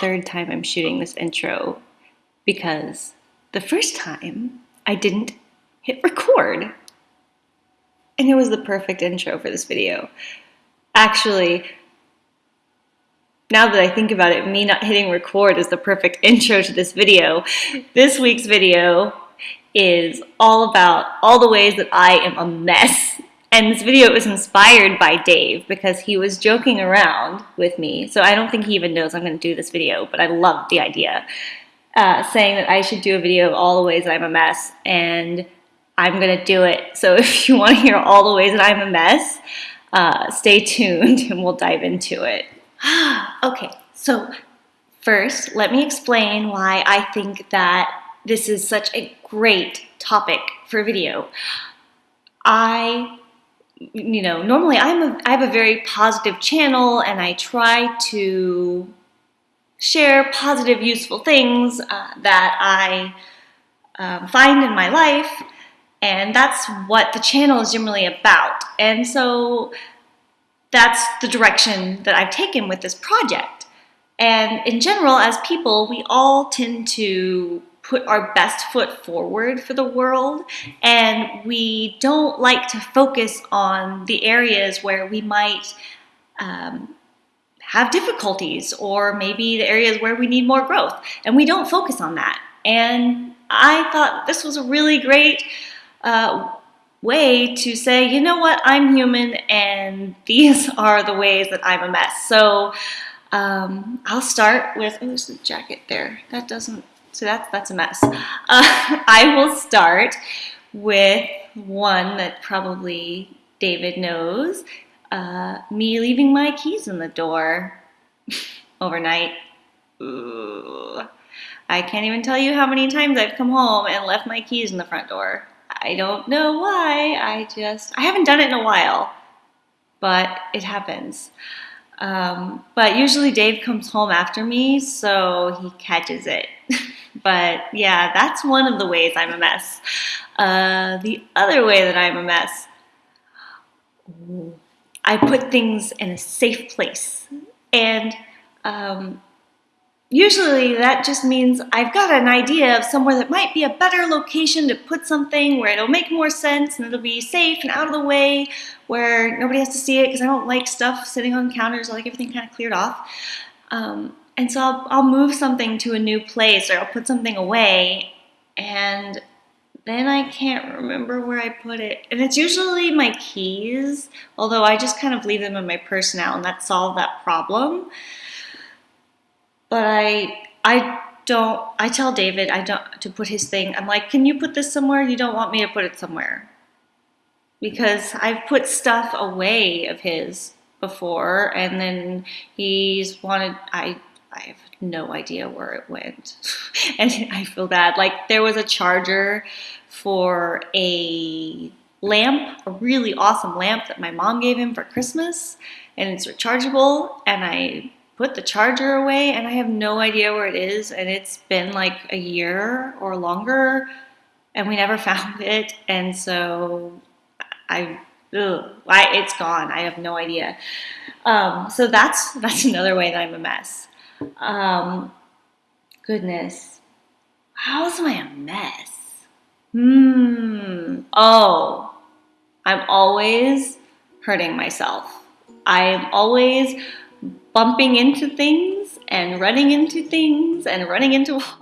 third time I'm shooting this intro because the first time I didn't hit record. And it was the perfect intro for this video. Actually, now that I think about it, me not hitting record is the perfect intro to this video. This week's video is all about all the ways that I am a mess. And this video was inspired by Dave because he was joking around with me. So I don't think he even knows I'm going to do this video, but I love the idea. Uh, saying that I should do a video of all the ways that I'm a mess, and I'm going to do it. So if you want to hear all the ways that I'm a mess, uh, stay tuned and we'll dive into it. okay, so first, let me explain why I think that this is such a great topic for a video. I, you know, normally I'm a, I have a very positive channel and I try to share positive, useful things uh, that I uh, find in my life. And that's what the channel is generally about. And so that's the direction that I've taken with this project. And in general, as people, we all tend to put our best foot forward for the world and we don't like to focus on the areas where we might um, have difficulties or maybe the areas where we need more growth and we don't focus on that and I thought this was a really great uh, way to say, you know what, I'm human and these are the ways that I'm a mess. So um, I'll start with, oh, there's a jacket there. That doesn't, so that's, that's a mess. Uh, I will start with one that probably David knows, uh, me leaving my keys in the door overnight. Ooh. I can't even tell you how many times I've come home and left my keys in the front door. I don't know why. I just, I haven't done it in a while, but it happens. Um, but usually Dave comes home after me, so he catches it. but yeah, that's one of the ways I'm a mess. Uh, the other way that I'm a mess, I put things in a safe place. And um, Usually that just means I've got an idea of somewhere that might be a better location to put something where it'll make more sense and it'll be safe and out of the way where nobody has to see it because I don't like stuff sitting on counters. I like everything kind of cleared off. Um, and so I'll, I'll move something to a new place or I'll put something away and then I can't remember where I put it. And it's usually my keys, although I just kind of leave them in my purse now and that solved that problem but I I don't I tell David I don't to put his thing. I'm like, "Can you put this somewhere? You don't want me to put it somewhere." Because I've put stuff away of his before and then he's wanted I I have no idea where it went. and I feel bad. Like there was a charger for a lamp, a really awesome lamp that my mom gave him for Christmas and it's rechargeable and I put the charger away and I have no idea where it is and it's been like a year or longer and we never found it and so I, ugh, I it's gone. I have no idea. Um, so that's that's another way that I'm a mess. Um, goodness, how am I a mess? Hmm. Oh, I'm always hurting myself. I'm always bumping into things and running into things and running into